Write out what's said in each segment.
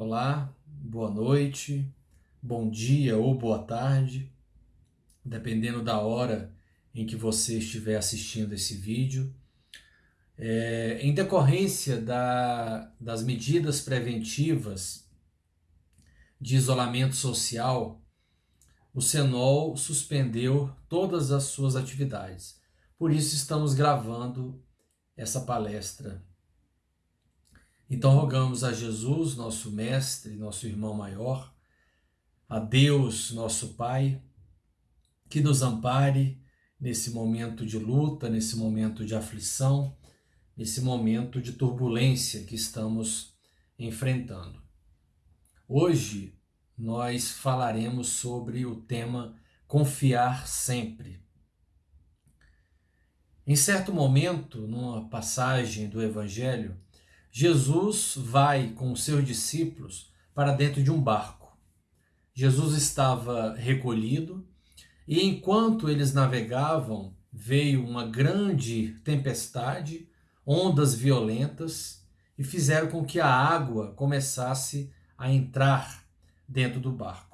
Olá, boa noite, bom dia ou boa tarde, dependendo da hora em que você estiver assistindo esse vídeo. É, em decorrência da, das medidas preventivas de isolamento social, o Senol suspendeu todas as suas atividades. Por isso estamos gravando essa palestra então rogamos a Jesus, nosso mestre, nosso irmão maior, a Deus, nosso Pai, que nos ampare nesse momento de luta, nesse momento de aflição, nesse momento de turbulência que estamos enfrentando. Hoje nós falaremos sobre o tema confiar sempre. Em certo momento, numa passagem do Evangelho, Jesus vai com seus discípulos para dentro de um barco. Jesus estava recolhido e enquanto eles navegavam, veio uma grande tempestade, ondas violentas e fizeram com que a água começasse a entrar dentro do barco.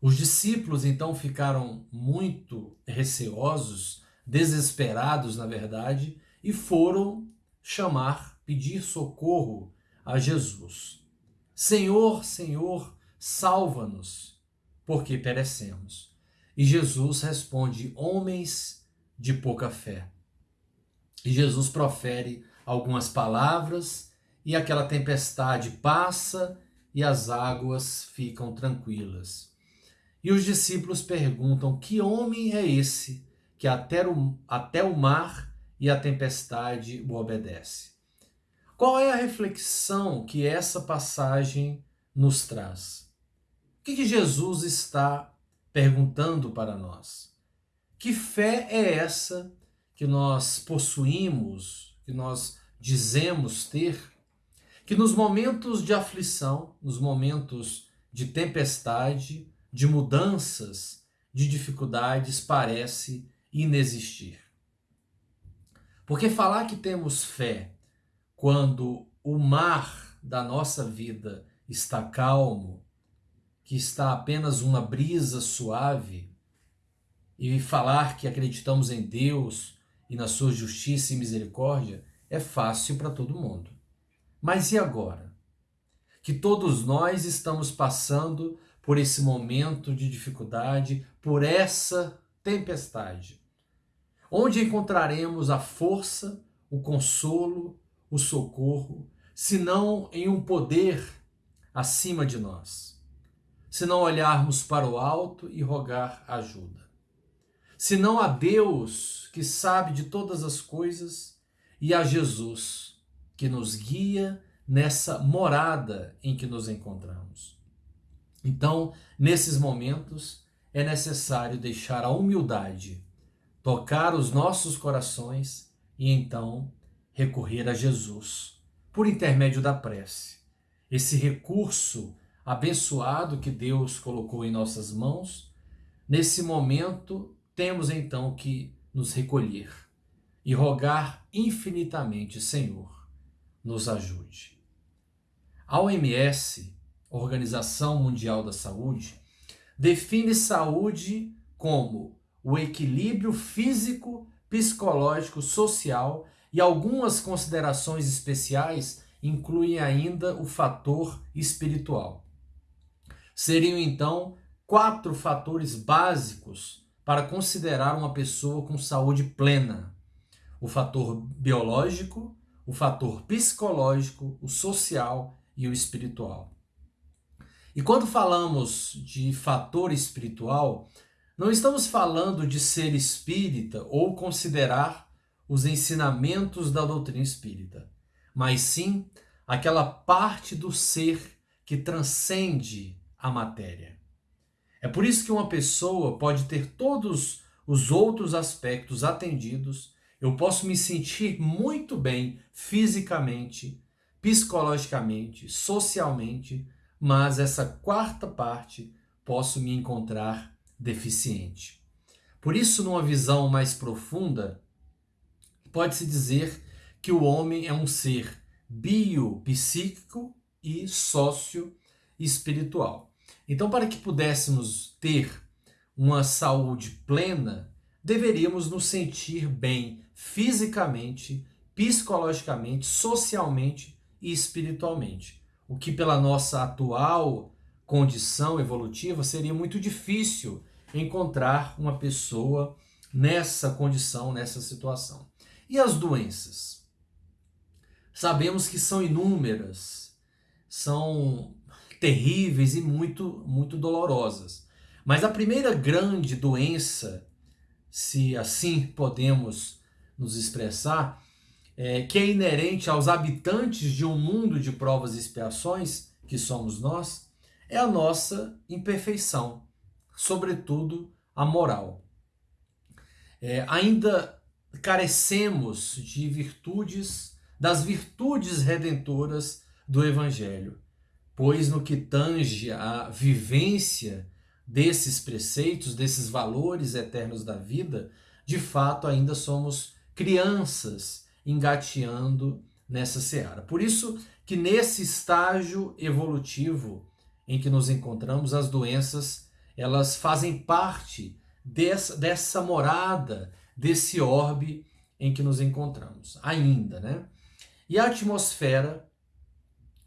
Os discípulos então ficaram muito receosos, desesperados, na verdade, e foram chamar, pedir socorro a Jesus. Senhor, Senhor, salva-nos, porque perecemos. E Jesus responde: Homens de pouca fé. E Jesus profere algumas palavras e aquela tempestade passa e as águas ficam tranquilas. E os discípulos perguntam: Que homem é esse que até o, até o mar e a tempestade o obedece. Qual é a reflexão que essa passagem nos traz? O que, Jesus está perguntando para nós? Que fé é essa que nós possuímos, que nós dizemos ter, que nos momentos de aflição, nos momentos de tempestade, de mudanças, de dificuldades, parece inexistir? Porque falar que temos fé quando o mar da nossa vida está calmo, que está apenas uma brisa suave, e falar que acreditamos em Deus e na sua justiça e misericórdia é fácil para todo mundo. Mas e agora? Que todos nós estamos passando por esse momento de dificuldade, por essa tempestade onde encontraremos a força, o consolo, o socorro, se não em um poder acima de nós? Se não olharmos para o alto e rogar ajuda. Se não a Deus que sabe de todas as coisas e a Jesus que nos guia nessa morada em que nos encontramos. Então, nesses momentos, é necessário deixar a humildade tocar os nossos corações e então recorrer a Jesus por intermédio da prece. Esse recurso abençoado que Deus colocou em nossas mãos, nesse momento temos então que nos recolher e rogar infinitamente, Senhor, nos ajude. A OMS, Organização Mundial da Saúde, define saúde como o equilíbrio físico, psicológico, social e algumas considerações especiais incluem ainda o fator espiritual. Seriam então quatro fatores básicos para considerar uma pessoa com saúde plena: o fator biológico, o fator psicológico, o social e o espiritual. E quando falamos de fator espiritual, não estamos falando de ser espírita ou considerar os ensinamentos da doutrina espírita, mas sim aquela parte do ser que transcende a matéria. É por isso que uma pessoa pode ter todos os outros aspectos atendidos, eu posso me sentir muito bem fisicamente, psicologicamente, socialmente, mas essa quarta parte posso me encontrar deficiente. Por isso, numa visão mais profunda, pode-se dizer que o homem é um ser biopsíquico e sócio-espiritual. Então, para que pudéssemos ter uma saúde plena, deveríamos nos sentir bem fisicamente, psicologicamente, socialmente e espiritualmente. O que, pela nossa atual condição evolutiva, seria muito difícil encontrar uma pessoa nessa condição, nessa situação. E as doenças? Sabemos que são inúmeras, são terríveis e muito, muito dolorosas. Mas a primeira grande doença, se assim podemos nos expressar, é, que é inerente aos habitantes de um mundo de provas e expiações, que somos nós, é a nossa imperfeição, sobretudo a moral. É, ainda carecemos de virtudes, das virtudes redentoras do Evangelho, pois no que tange a vivência desses preceitos, desses valores eternos da vida, de fato ainda somos crianças engateando nessa seara. Por isso que nesse estágio evolutivo em que nos encontramos, as doenças elas fazem parte dessa, dessa morada, desse orbe em que nos encontramos, ainda, né? E a atmosfera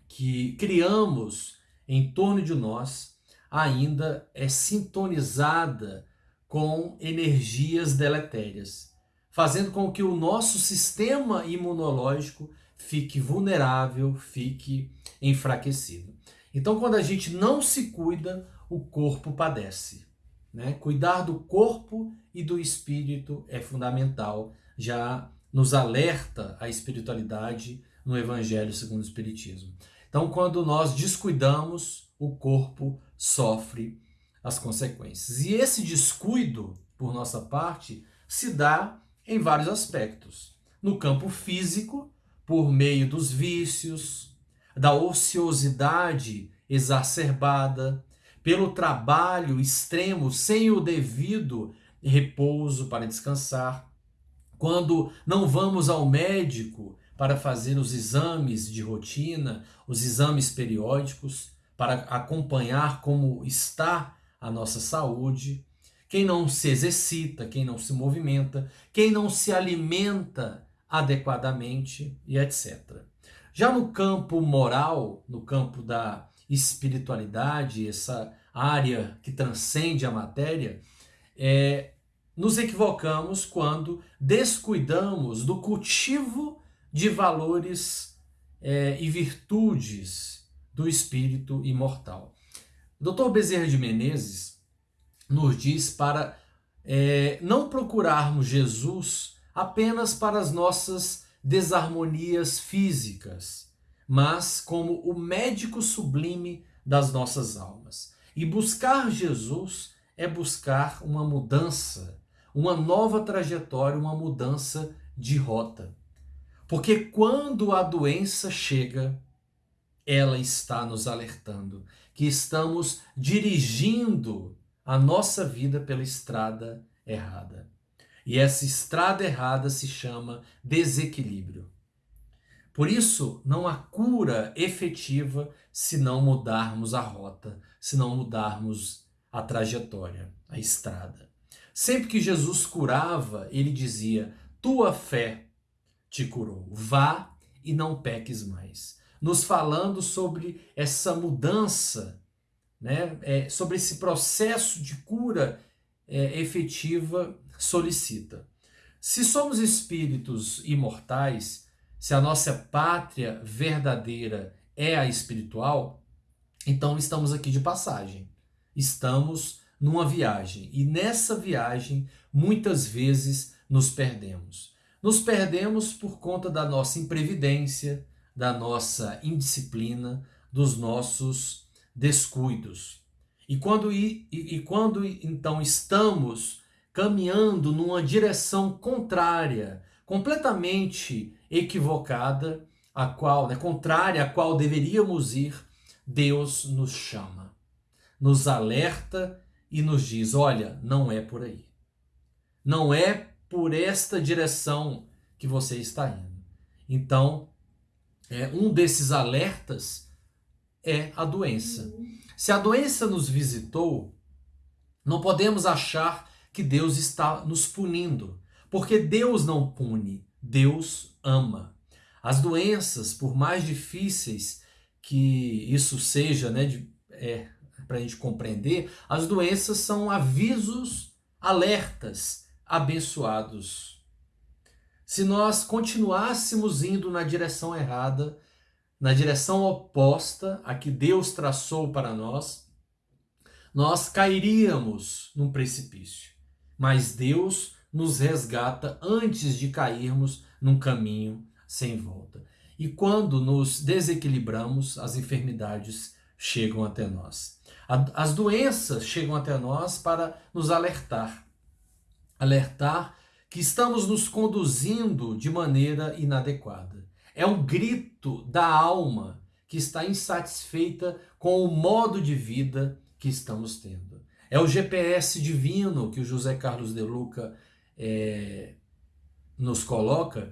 que criamos em torno de nós ainda é sintonizada com energias deletérias fazendo com que o nosso sistema imunológico fique vulnerável, fique enfraquecido. Então, quando a gente não se cuida, o corpo padece. Né? Cuidar do corpo e do espírito é fundamental, já nos alerta a espiritualidade no Evangelho segundo o Espiritismo. Então, quando nós descuidamos, o corpo sofre as consequências. E esse descuido, por nossa parte, se dá em vários aspectos. No campo físico, por meio dos vícios, da ociosidade exacerbada, pelo trabalho extremo sem o devido repouso para descansar, quando não vamos ao médico para fazer os exames de rotina, os exames periódicos, para acompanhar como está a nossa saúde, quem não se exercita, quem não se movimenta, quem não se alimenta adequadamente e etc. Já no campo moral, no campo da espiritualidade, essa área que transcende a matéria, é, nos equivocamos quando descuidamos do cultivo de valores é, e virtudes do espírito imortal. Dr. Bezerra de Menezes, nos diz para é, não procurarmos Jesus apenas para as nossas desarmonias físicas, mas como o médico sublime das nossas almas. E buscar Jesus é buscar uma mudança, uma nova trajetória, uma mudança de rota. Porque quando a doença chega, ela está nos alertando que estamos dirigindo a nossa vida pela estrada errada. E essa estrada errada se chama desequilíbrio. Por isso, não há cura efetiva se não mudarmos a rota, se não mudarmos a trajetória, a estrada. Sempre que Jesus curava, ele dizia: Tua fé te curou, vá e não peques mais. Nos falando sobre essa mudança né, é, sobre esse processo de cura é, efetiva solicita. Se somos espíritos imortais, se a nossa pátria verdadeira é a espiritual, então estamos aqui de passagem. Estamos numa viagem e nessa viagem muitas vezes nos perdemos. Nos perdemos por conta da nossa imprevidência, da nossa indisciplina, dos nossos descuidos. E quando, e, e quando então estamos caminhando numa direção contrária, completamente equivocada, a qual, né, contrária a qual deveríamos ir, Deus nos chama, nos alerta e nos diz: olha, não é por aí. Não é por esta direção que você está indo. Então, é, um desses alertas é a doença. Se a doença nos visitou, não podemos achar que Deus está nos punindo, porque Deus não pune, Deus ama. As doenças, por mais difíceis que isso seja, né, de, é, para a gente compreender, as doenças são avisos, alertas abençoados. Se nós continuássemos indo na direção errada, na direção oposta a que Deus traçou para nós, nós cairíamos num precipício. Mas Deus nos resgata antes de cairmos num caminho sem volta. E quando nos desequilibramos, as enfermidades chegam até nós. As doenças chegam até nós para nos alertar. Alertar que estamos nos conduzindo de maneira inadequada. É um grito da alma que está insatisfeita com o modo de vida que estamos tendo. É o GPS divino que o José Carlos de Luca é, nos coloca,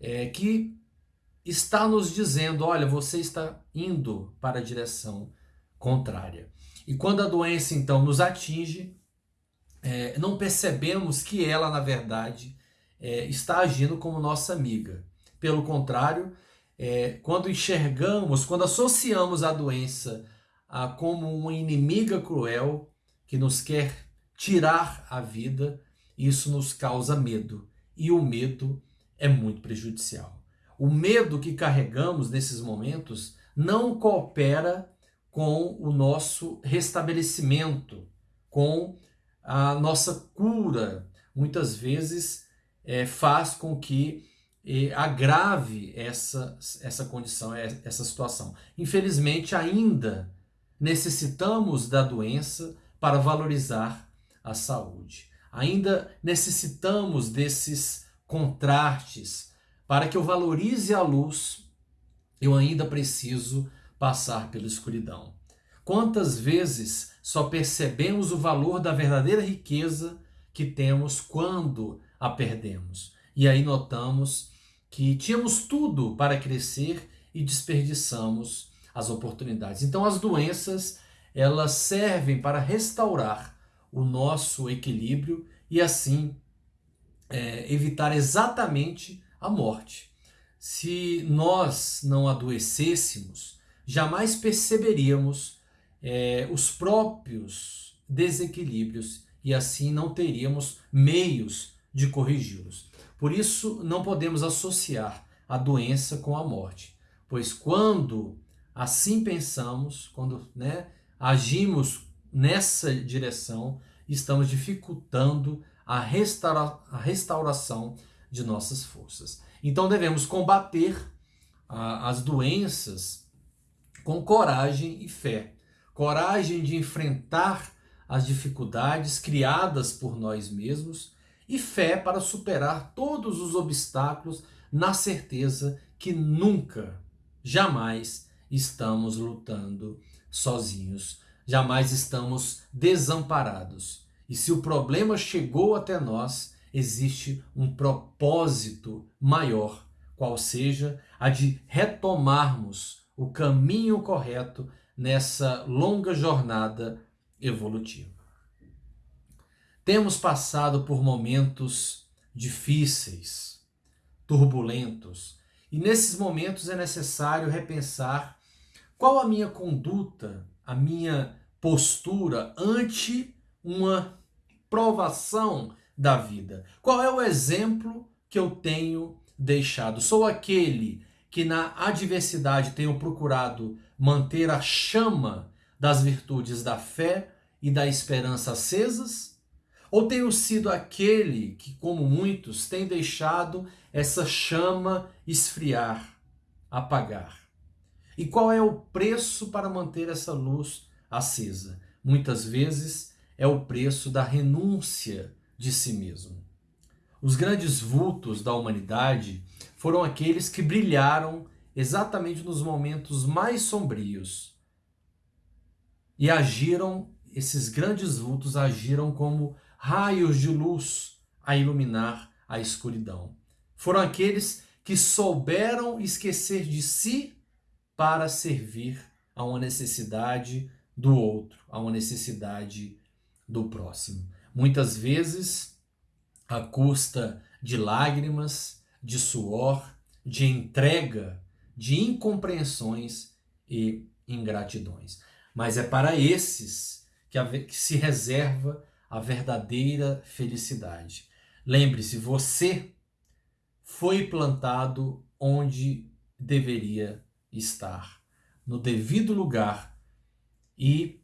é, que está nos dizendo: olha, você está indo para a direção contrária. E quando a doença então nos atinge, é, não percebemos que ela, na verdade, é, está agindo como nossa amiga. Pelo contrário, é, quando enxergamos, quando associamos a doença a, como uma inimiga cruel que nos quer tirar a vida, isso nos causa medo. E o medo é muito prejudicial. O medo que carregamos nesses momentos não coopera com o nosso restabelecimento, com a nossa cura. Muitas vezes é, faz com que é, agrave essa, essa condição, é, essa situação. Infelizmente, ainda necessitamos da doença para valorizar a saúde. Ainda necessitamos desses contrastes. Para que eu valorize a luz, eu ainda preciso passar pela escuridão. Quantas vezes só percebemos o valor da verdadeira riqueza que temos quando a perdemos? E aí notamos que tínhamos tudo para crescer e desperdiçamos as oportunidades. Então as doenças, elas servem para restaurar o nosso equilíbrio e assim é, evitar exatamente a morte. Se nós não adoecêssemos, jamais perceberíamos é, os próprios desequilíbrios e assim não teríamos meios de corrigi-los. Por isso, não podemos associar a doença com a morte, pois quando assim pensamos, quando né, agimos nessa direção, estamos dificultando a, restaura, a restauração de nossas forças. Então devemos combater as doenças com coragem e fé. Coragem de enfrentar as dificuldades criadas por nós mesmos e fé para superar todos os obstáculos na certeza que nunca, jamais estamos lutando sozinhos, jamais estamos desamparados. E se o problema chegou até nós, existe um propósito maior, qual seja a de retomarmos o caminho correto nessa longa jornada evolutiva. Temos passado por momentos difíceis, turbulentos, e nesses momentos é necessário repensar qual a minha conduta, a minha postura ante uma provação da vida? Qual é o exemplo que eu tenho deixado? Sou aquele que na adversidade tenho procurado manter a chama das virtudes da fé e da esperança acesas? Ou tenho sido aquele que, como muitos, tem deixado essa chama esfriar, apagar? E qual é o preço para manter essa luz acesa? Muitas vezes é o preço da renúncia de si mesmo. Os grandes vultos da humanidade foram aqueles que brilharam exatamente nos momentos mais sombrios e agiram, esses grandes vultos agiram como raios de luz a iluminar a escuridão. Foram aqueles que souberam esquecer de si para servir a uma necessidade do outro, a uma necessidade do próximo. Muitas vezes, à custa de lágrimas, de suor, de entrega, de incompreensões e ingratidões. Mas é para esses que, a, que se reserva a verdadeira felicidade. Lembre-se, você foi plantado onde deveria estar, no devido lugar. E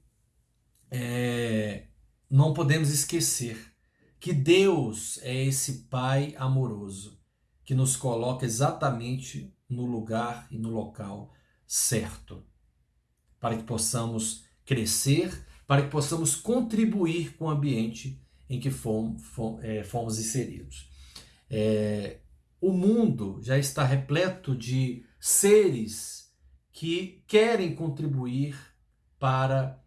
é, não podemos esquecer que Deus é esse Pai amoroso que nos coloca exatamente no lugar e no local certo, para que possamos crescer, para que possamos contribuir com o ambiente em que fomos, é, fomos inseridos. É, o mundo já está repleto de seres que querem contribuir para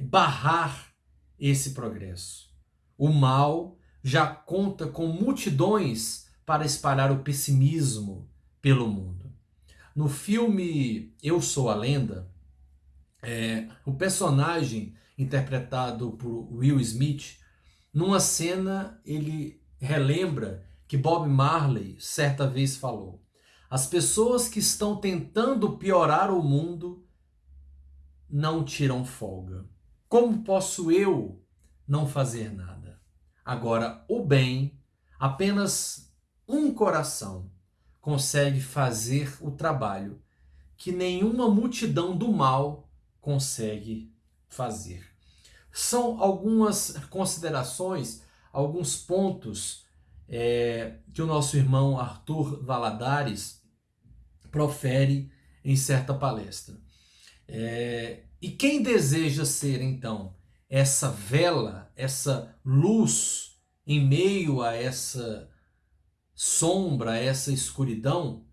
barrar esse progresso. O mal já conta com multidões para espalhar o pessimismo pelo mundo. No filme Eu Sou a Lenda, é, o personagem interpretado por Will Smith, numa cena ele relembra que Bob Marley certa vez falou: As pessoas que estão tentando piorar o mundo não tiram folga. Como posso eu não fazer nada? Agora, o bem, apenas um coração consegue fazer o trabalho que nenhuma multidão do mal consegue fazer. São algumas considerações, alguns pontos é, que o nosso irmão Arthur Valadares profere em certa palestra. É, e quem deseja ser, então, essa vela, essa luz em meio a essa sombra, a essa escuridão,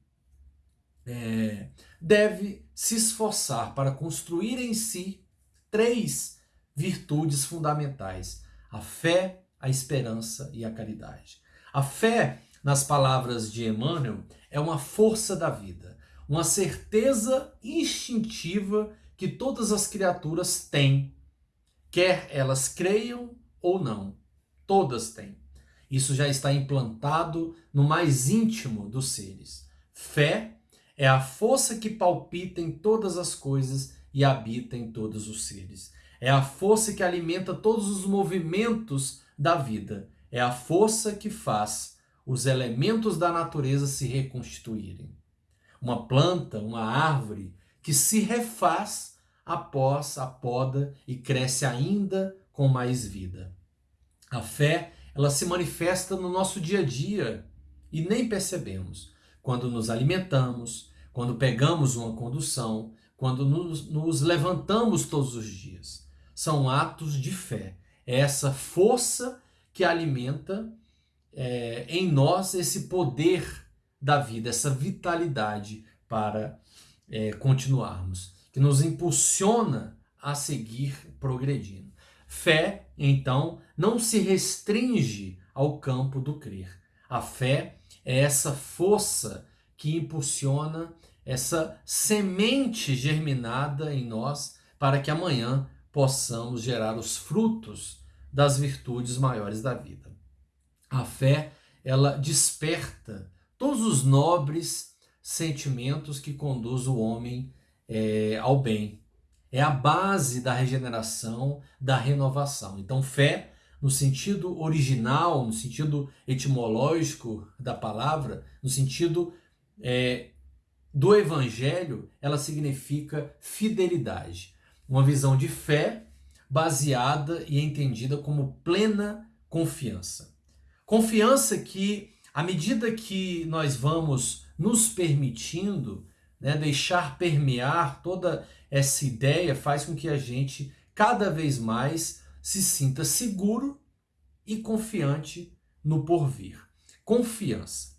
é, deve se esforçar para construir em si três virtudes fundamentais: a fé, a esperança e a caridade. A fé, nas palavras de Emmanuel, é uma força da vida, uma certeza instintiva que todas as criaturas têm, quer elas creiam ou não. Todas têm. Isso já está implantado no mais íntimo dos seres. Fé é a força que palpita em todas as coisas e habita em todos os seres. É a força que alimenta todos os movimentos da vida é a força que faz os elementos da natureza se reconstituírem. Uma planta, uma árvore que se refaz após a poda e cresce ainda com mais vida. A fé, ela se manifesta no nosso dia a dia e nem percebemos. Quando nos alimentamos, quando pegamos uma condução, quando nos, nos levantamos todos os dias. São atos de fé. É essa força que alimenta é, em nós esse poder da vida, essa vitalidade para é, continuarmos, que nos impulsiona a seguir progredindo. Fé, então, não se restringe ao campo do crer. A fé é essa força que impulsiona essa semente germinada em nós para que amanhã possamos gerar os frutos das virtudes maiores da vida. A fé, ela desperta todos os nobres sentimentos que conduz o homem é, ao bem. É a base da regeneração, da renovação. Então, fé, no sentido original, no sentido etimológico da palavra, no sentido é, do evangelho, ela significa fidelidade. Uma visão de fé baseada e entendida como plena confiança. Confiança que, à medida que nós vamos nos permitindo né, deixar permear toda essa ideia, faz com que a gente cada vez mais se sinta seguro e confiante no porvir. Confiança.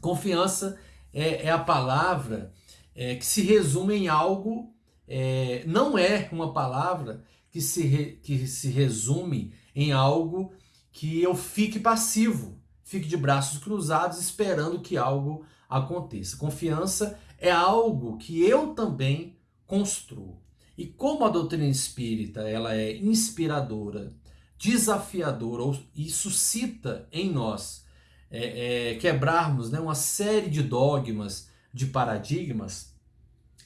Confiança é, é a palavra é, que se resume em algo, é, não é uma palavra que se, re, que se resume em algo que eu fique passivo, fique de braços cruzados esperando que algo aconteça. Confiança é algo que eu também construo. E como a doutrina espírita ela é inspiradora, desafiadora e suscita em nós é, é, quebrarmos né, uma série de dogmas, de paradigmas,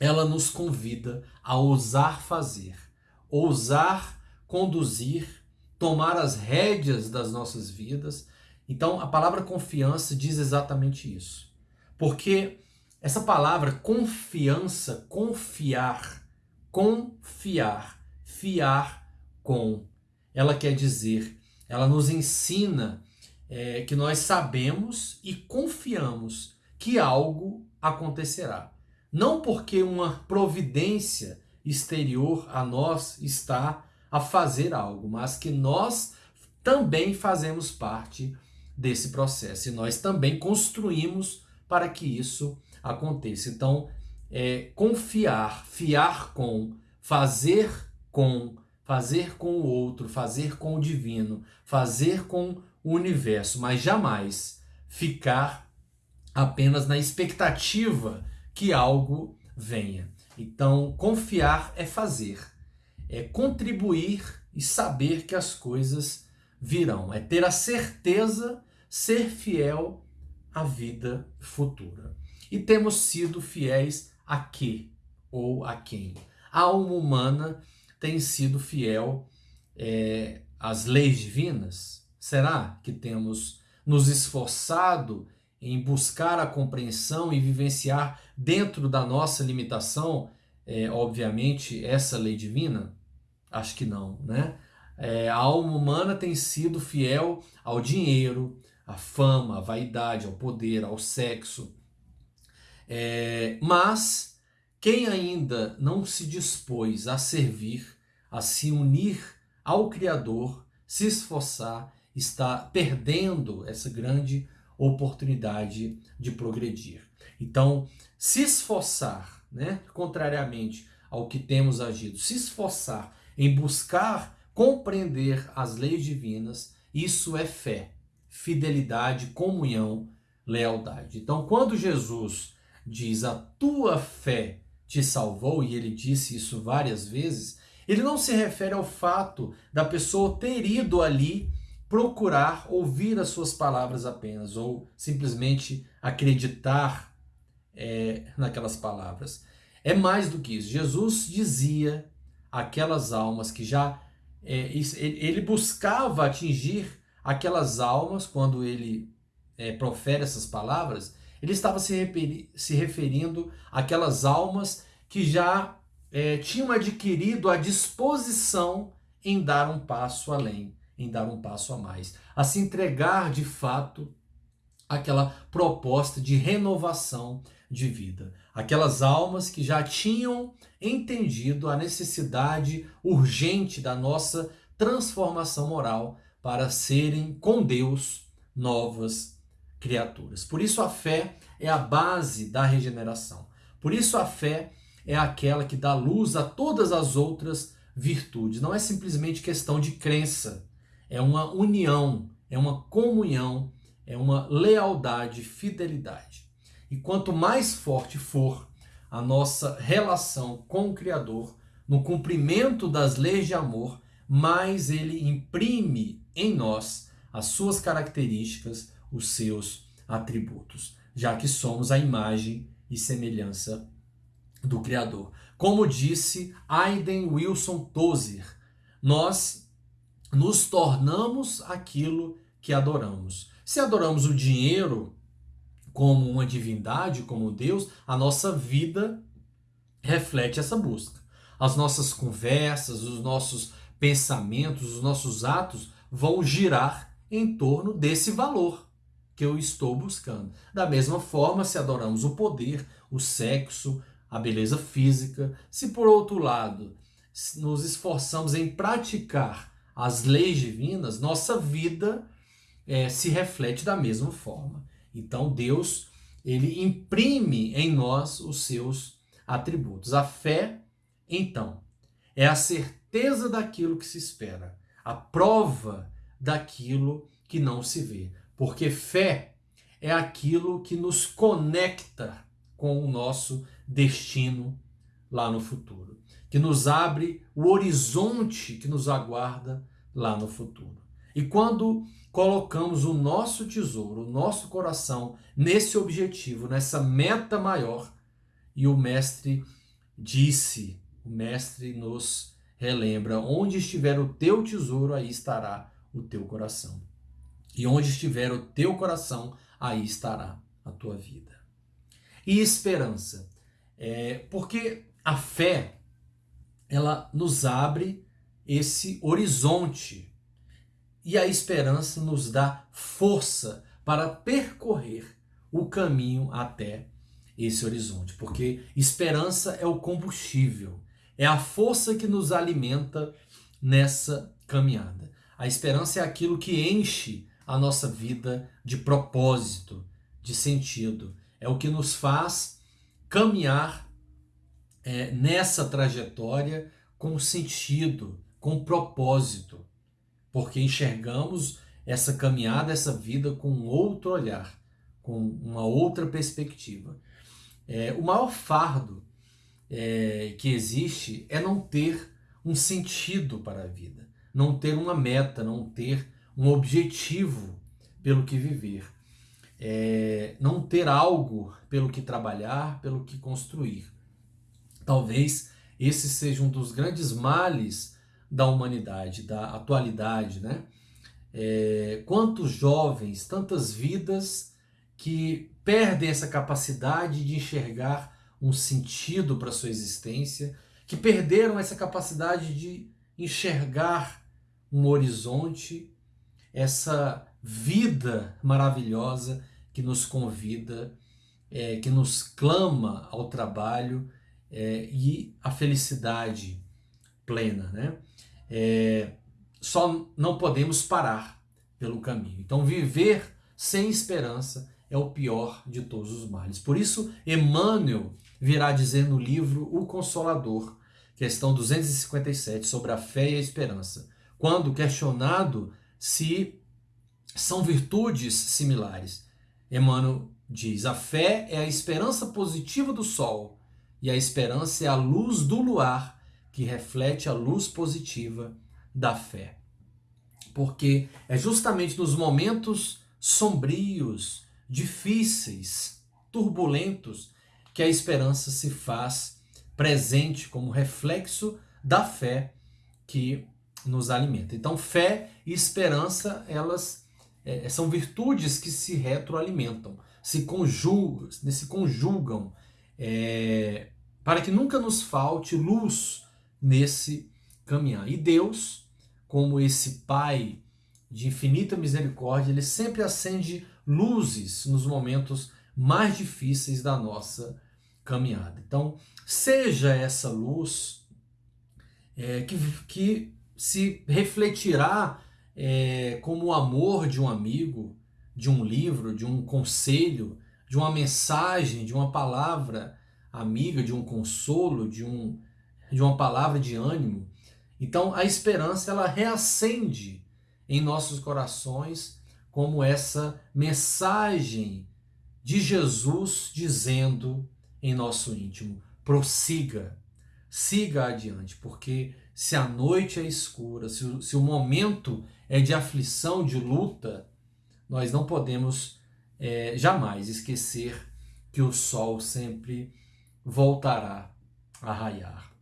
ela nos convida a ousar fazer, ousar conduzir, tomar as rédeas das nossas vidas. Então, a palavra confiança diz exatamente isso. Porque essa palavra confiança, confiar, confiar, fiar com, ela quer dizer, ela nos ensina é, que nós sabemos e confiamos que algo acontecerá. Não porque uma providência exterior a nós está a fazer algo, mas que nós também fazemos parte desse processo e nós também construímos para que isso aconteça. Então, é, confiar, fiar com, fazer com, fazer com o outro, fazer com o divino, fazer com o universo, mas jamais ficar apenas na expectativa que algo venha. Então, confiar é fazer, é contribuir e saber que as coisas virão, é ter a certeza, ser fiel à vida futura. E temos sido fiéis a quê ou a quem? A alma humana tem sido fiel é, às leis divinas? Será que temos nos esforçado em buscar a compreensão e vivenciar dentro da nossa limitação, é, obviamente, essa lei divina? Acho que não, né? É, a alma humana tem sido fiel ao dinheiro, à fama, à vaidade, ao poder, ao sexo. É, mas quem ainda não se dispôs a servir, a se unir ao Criador, se esforçar está perdendo essa grande oportunidade de progredir. Então, se esforçar, né, contrariamente ao que temos agido, se esforçar em buscar compreender as leis divinas, isso é fé, fidelidade, comunhão, lealdade. Então, quando Jesus diz a tua fé te salvou, e ele disse isso várias vezes, ele não se refere ao fato da pessoa ter ido ali procurar ouvir as suas palavras apenas, ou simplesmente acreditar é, naquelas palavras. É mais do que isso. Jesus dizia aquelas almas que já. É, ele buscava atingir aquelas almas quando ele é, profere essas palavras. Ele estava se, referi se referindo àquelas almas que já é, tinham adquirido a disposição em dar um passo além em dar um passo a mais, a se entregar de fato àquela proposta de renovação de vida. Aquelas almas que já tinham entendido a necessidade urgente da nossa transformação moral para serem com Deus novas criaturas. Por isso a fé é a base da regeneração. Por isso a fé é aquela que dá luz a todas as outras virtudes. Não é simplesmente questão de crença, é uma união, é uma comunhão, é uma lealdade, fidelidade. E quanto mais forte for a nossa relação com o Criador, no cumprimento das leis de amor, mais ele imprime em nós as suas características, os seus atributos, já que somos a imagem e semelhança do Criador. Como disse Aiden Wilson Tozer, nós nos tornamos aquilo que adoramos. Se adoramos o dinheiro como uma divindade, como Deus, a nossa vida reflete essa busca. As nossas conversas, os nossos pensamentos, os nossos atos vão girar em torno desse valor que eu estou buscando. Da mesma forma, se adoramos o poder, o sexo, a beleza física, se por outro lado nos esforçamos em praticar as leis divinas, nossa vida é, se reflete da mesma forma. Então Deus ele imprime em nós os seus atributos. A fé, então, é a certeza daquilo que se espera, a prova daquilo que não se vê. Porque fé é aquilo que nos conecta com o nosso destino lá no futuro, que nos abre o horizonte que nos aguarda lá no futuro. E quando colocamos o nosso tesouro, o nosso coração nesse objetivo, nessa meta maior, e o mestre disse, o mestre nos relembra, onde estiver o teu tesouro, aí estará o teu coração. E onde estiver o teu coração, aí estará a tua vida. E esperança. É, porque a fé, ela nos abre esse horizonte. E a esperança nos dá força para percorrer o caminho até esse horizonte. Porque esperança é o combustível, é a força que nos alimenta nessa caminhada. A esperança é aquilo que enche a nossa vida de propósito, de sentido. É o que nos faz caminhar é, nessa trajetória com sentido, com propósito, porque enxergamos essa caminhada, essa vida com outro olhar, com uma outra perspectiva. É, o maior fardo é, que existe é não ter um sentido para a vida, não ter uma meta, não ter um objetivo pelo que viver, é, não ter algo pelo que trabalhar, pelo que construir. Talvez esse seja um dos grandes males da humanidade, da atualidade, né? É, quantos jovens, tantas vidas que perdem essa capacidade de enxergar um sentido para sua existência, que perderam essa capacidade de enxergar um horizonte, essa vida maravilhosa que nos convida, é, que nos clama ao trabalho é, e à felicidade plena. Né? É, só não podemos parar pelo caminho. Então, viver sem esperança é o pior de todos os males. Por isso, Emmanuel virá dizer no livro O Consolador, questão 257, sobre a fé e a esperança, quando questionado se são virtudes similares. Emmanuel diz: a fé é a esperança positiva do sol e a esperança é a luz do luar que reflete a luz positiva da fé. Porque é justamente nos momentos sombrios, difíceis, turbulentos, que a esperança se faz presente como reflexo da fé que nos alimenta. Então, fé e esperança, elas é, são virtudes que se retroalimentam, se conjugam, se conjugam é, para que nunca nos falte luz nesse caminhar. E Deus, como esse Pai de infinita misericórdia, ele sempre acende luzes nos momentos mais difíceis da nossa caminhada. Então, seja essa luz é, que, que se refletirá é, como o amor de um amigo, de um livro, de um conselho, de uma mensagem, de uma palavra amiga, de um consolo, de, um, de uma palavra de ânimo. Então a esperança ela reacende em nossos corações como essa mensagem de Jesus dizendo em nosso íntimo: prossiga, siga adiante, porque se a noite é escura, se o, se o momento é de aflição, de luta, nós não podemos é, jamais esquecer que o sol sempre voltará a raiar,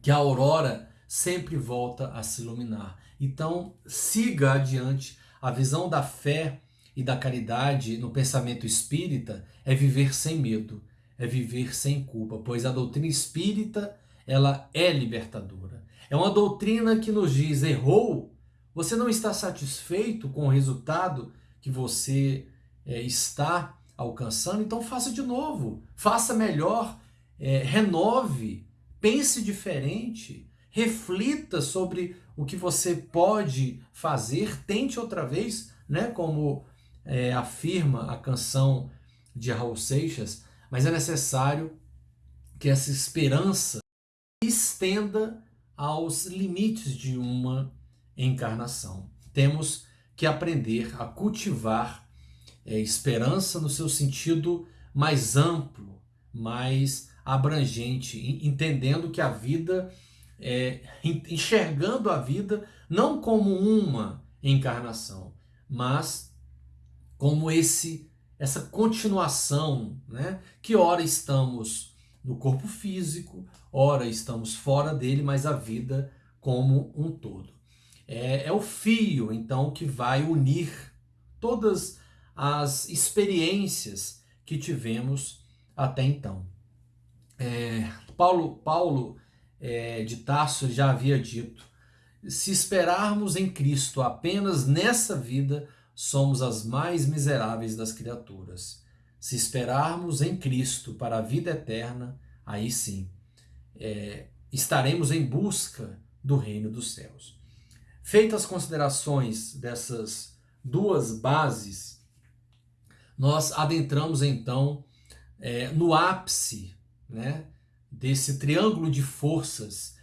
que a aurora sempre volta a se iluminar. Então, siga adiante. A visão da fé e da caridade no pensamento espírita é viver sem medo, é viver sem culpa, pois a doutrina espírita ela é libertadora. É uma doutrina que nos diz: errou, você não está satisfeito com o resultado que você é, está alcançando, então faça de novo, faça melhor, é, renove, pense diferente, reflita sobre o que você pode fazer, tente outra vez, né? Como é, afirma a canção de Raul Seixas, mas é necessário que essa esperança estenda aos limites de uma encarnação. Temos que aprender a cultivar é, esperança no seu sentido mais amplo, mais abrangente, entendendo que a vida, é, enxergando a vida não como uma encarnação, mas como esse essa continuação, né? Que ora estamos no corpo físico, ora estamos fora dele, mas a vida como um todo. É, é o fio, então, que vai unir todas as experiências que tivemos até então. É, Paulo, Paulo é, de Tarso já havia dito: se esperarmos em Cristo apenas nessa vida, somos as mais miseráveis das criaturas. Se esperarmos em Cristo para a vida eterna, aí sim, é, estaremos em busca do reino dos céus. Feitas as considerações dessas duas bases, nós adentramos então é, no ápice né, desse triângulo de forças,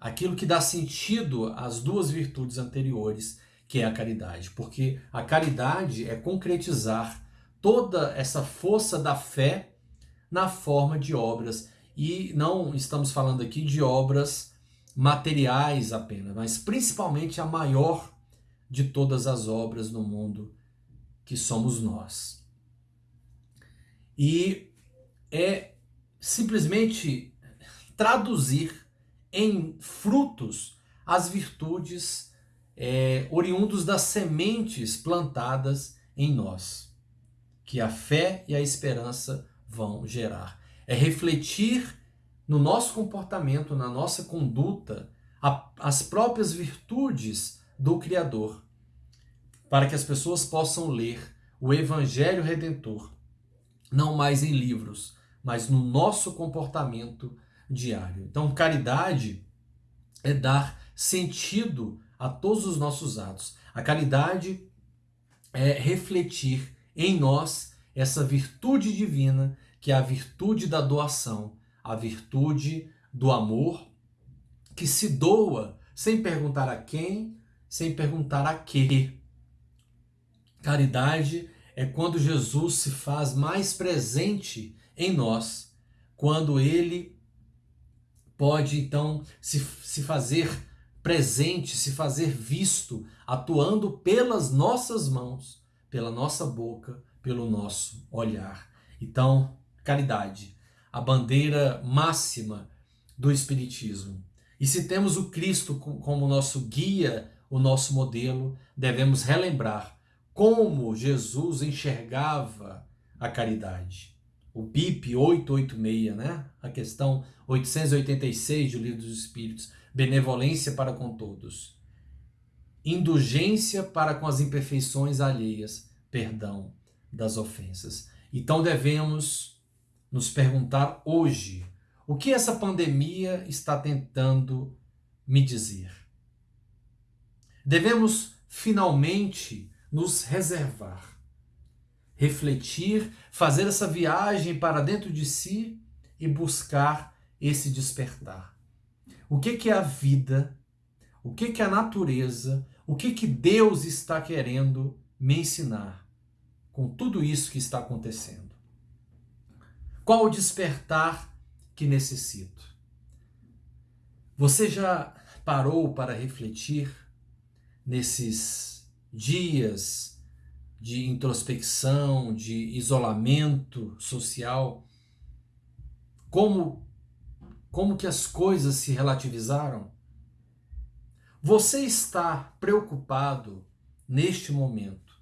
aquilo que dá sentido às duas virtudes anteriores, que é a caridade. Porque a caridade é concretizar toda essa força da fé na forma de obras. E não estamos falando aqui de obras materiais apenas, mas principalmente a maior de todas as obras no mundo, que somos nós. E é simplesmente traduzir em frutos as virtudes é, oriundos das sementes plantadas em nós, que a fé e a esperança vão gerar. É refletir no nosso comportamento, na nossa conduta, a, as próprias virtudes do Criador, para que as pessoas possam ler o Evangelho Redentor, não mais em livros, mas no nosso comportamento diário. Então, caridade é dar sentido a todos os nossos atos. A caridade é refletir em nós essa virtude divina, que é a virtude da doação, a virtude do amor, que se doa sem perguntar a quem, sem perguntar a quê. Caridade é quando Jesus se faz mais presente em nós, quando ele pode então se, se fazer presente, se fazer visto, atuando pelas nossas mãos, pela nossa boca, pelo nosso olhar. Então, caridade, a bandeira máxima do Espiritismo. E se temos o Cristo como nosso guia, o nosso modelo, devemos relembrar como Jesus enxergava a caridade. O BIP 886, né? A questão 886 do Livro dos Espíritos benevolência para com todos, indulgência para com as imperfeições alheias, perdão das ofensas. Então devemos nos perguntar hoje o que essa pandemia está tentando me dizer. Devemos finalmente nos reservar, refletir, fazer essa viagem para dentro de si e buscar esse despertar o que, que é a vida, o que, que é a natureza, o que, que Deus está querendo me ensinar com tudo isso que está acontecendo. Qual o despertar que necessito? Você já parou para refletir nesses dias de introspecção, de isolamento social? Como como que as coisas se relativizaram? Você está preocupado neste momento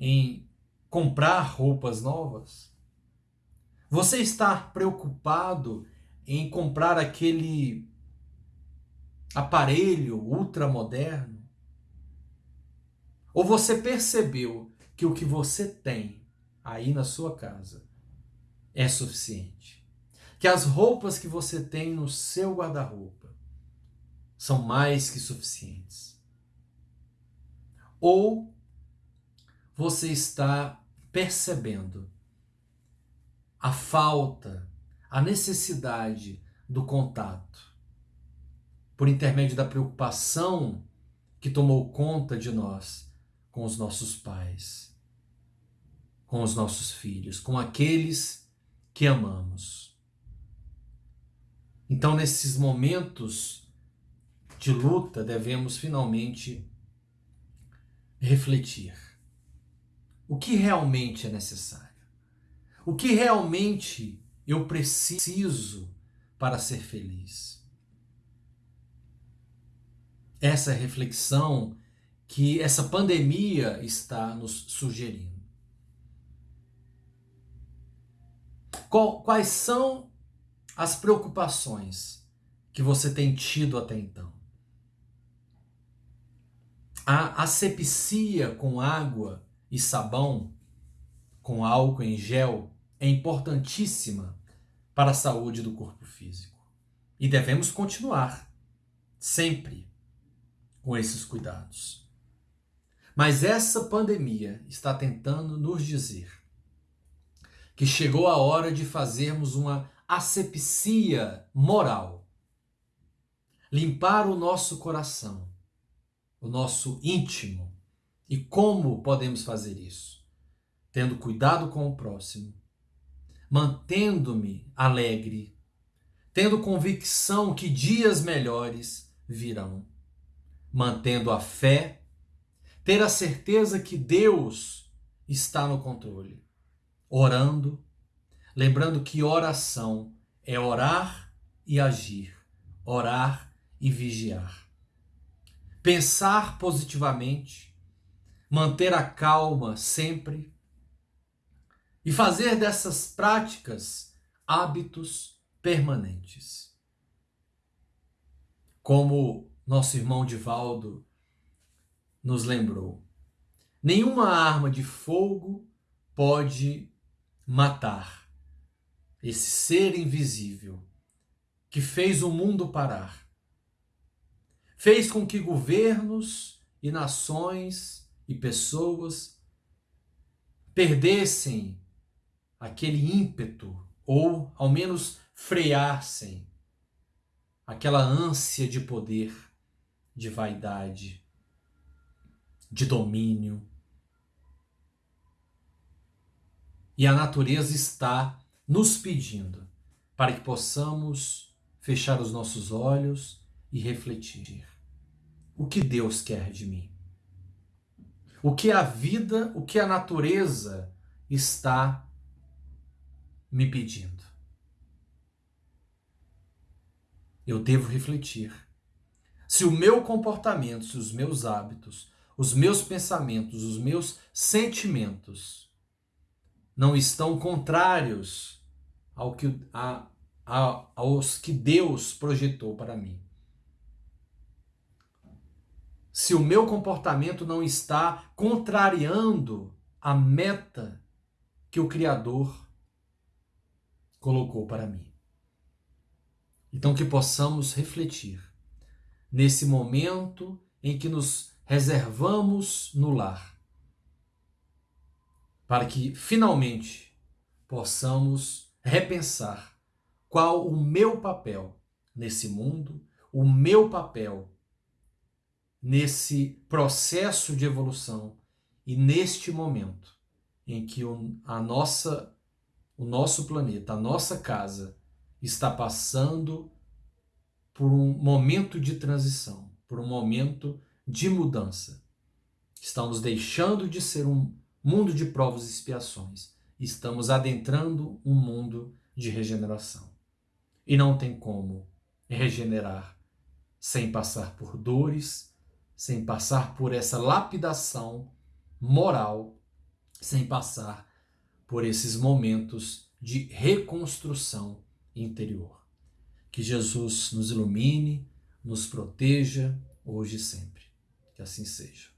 em comprar roupas novas? Você está preocupado em comprar aquele aparelho ultramoderno? Ou você percebeu que o que você tem aí na sua casa é suficiente? Que as roupas que você tem no seu guarda-roupa são mais que suficientes. Ou você está percebendo a falta, a necessidade do contato, por intermédio da preocupação que tomou conta de nós com os nossos pais, com os nossos filhos, com aqueles que amamos. Então, nesses momentos de luta, devemos finalmente refletir. O que realmente é necessário? O que realmente eu preciso para ser feliz? Essa reflexão que essa pandemia está nos sugerindo. Quais são as preocupações que você tem tido até então? A asepsia com água e sabão, com álcool em gel, é importantíssima para a saúde do corpo físico. E devemos continuar, sempre, com esses cuidados. Mas essa pandemia está tentando nos dizer que chegou a hora de fazermos uma asepsia moral. Limpar o nosso coração, o nosso íntimo. E como podemos fazer isso? Tendo cuidado com o próximo, mantendo-me alegre, tendo convicção que dias melhores virão, mantendo a fé, ter a certeza que Deus está no controle, orando, lembrando que oração é orar e agir, orar e vigiar. Pensar positivamente, manter a calma sempre, e fazer dessas práticas hábitos permanentes. Como nosso irmão Divaldo nos lembrou, nenhuma arma de fogo pode matar esse ser invisível que fez o mundo parar. Fez com que governos e nações e pessoas perdessem aquele ímpeto, ou ao menos freassem aquela ânsia de poder, de vaidade, de domínio. E a natureza está nos pedindo para que possamos fechar os nossos olhos e refletir. O que Deus quer de mim? O que a vida, o que a natureza está me pedindo. Eu devo refletir. Se o meu comportamento, se os meus hábitos, os meus pensamentos, os meus sentimentos não estão contrários ao que, a, a, aos que Deus projetou para mim. Se o meu comportamento não está contrariando a meta que o Criador colocou para mim. Então, que possamos refletir nesse momento em que nos reservamos no lar, para que finalmente possamos repensar qual o meu papel nesse mundo, o meu papel nesse processo de evolução e neste momento em que a nossa o nosso planeta, a nossa casa, está passando por um momento de transição, por um momento de mudança. Estamos deixando de ser um mundo de provas e expiações. Estamos adentrando um mundo de regeneração. E não tem como regenerar sem passar por dores, sem passar por essa lapidação moral, sem passar por esses momentos de reconstrução interior. Que Jesus nos ilumine, nos proteja hoje e sempre. Que assim seja.